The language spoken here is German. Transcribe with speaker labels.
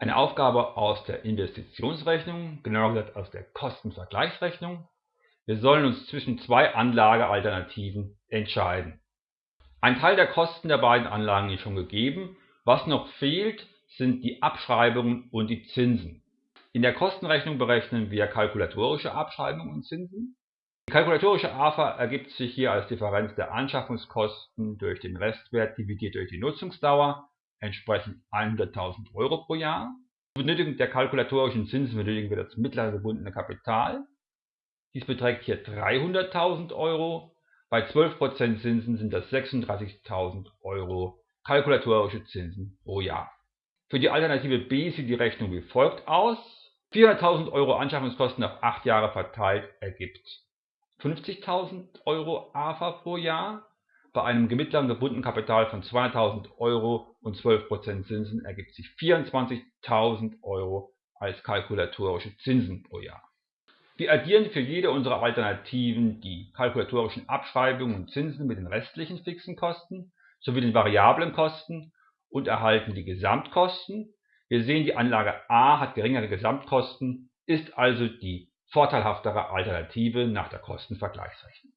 Speaker 1: Eine Aufgabe aus der Investitionsrechnung, genauer gesagt aus der Kostenvergleichsrechnung. Wir sollen uns zwischen zwei Anlagealternativen entscheiden. Ein Teil der Kosten der beiden Anlagen ist schon gegeben. Was noch fehlt, sind die Abschreibungen und die Zinsen. In der Kostenrechnung berechnen wir kalkulatorische Abschreibungen und Zinsen. Die kalkulatorische AFA ergibt sich hier als Differenz der Anschaffungskosten durch den Restwert dividiert durch die Nutzungsdauer, entsprechend 100.000 Euro pro Jahr. Zur Benötigung der kalkulatorischen Zinsen benötigen wir das mittlere gebundene Kapital. Dies beträgt hier 300.000 Euro. Bei 12% Zinsen sind das 36.000 Euro kalkulatorische Zinsen pro Jahr. Für die Alternative B sieht die Rechnung wie folgt aus. 400.000 Euro Anschaffungskosten auf 8 Jahre verteilt ergibt 50.000 Euro AFA pro Jahr. Bei einem mittleren gebundenen Kapital von 200.000 Euro und 12% Zinsen ergibt sich 24.000 Euro als kalkulatorische Zinsen pro Jahr. Wir addieren für jede unserer Alternativen die kalkulatorischen Abschreibungen und Zinsen mit den restlichen fixen Kosten sowie den variablen Kosten und erhalten die Gesamtkosten. Wir sehen, die Anlage A hat geringere Gesamtkosten, ist also die vorteilhaftere Alternative nach der Kostenvergleichsrechnung